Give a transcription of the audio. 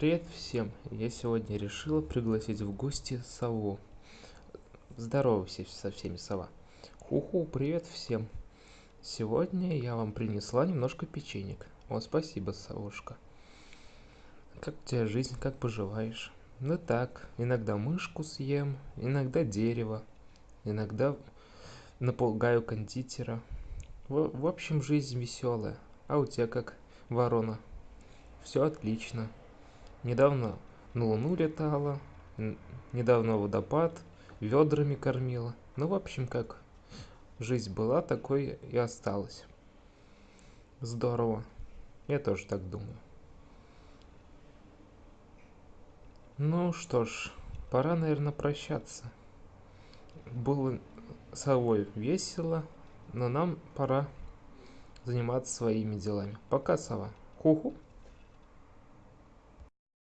Привет всем! Я сегодня решила пригласить в гости сову. Здоровайся со всеми, сова. Ху-ху, привет всем! Сегодня я вам принесла немножко печенек. О, спасибо, совушка. Как у тебя жизнь, как поживаешь? Ну так, иногда мышку съем, иногда дерево, иногда напугаю кондитера. В, в общем, жизнь веселая. А у тебя как, ворона? Все отлично. Недавно на Луну летала, недавно водопад, ведрами кормила. Ну, в общем, как жизнь была, такой и осталась. Здорово. Я тоже так думаю. Ну что ж, пора, наверное, прощаться. Было совой весело, но нам пора заниматься своими делами. Пока, сова. Ху-ху.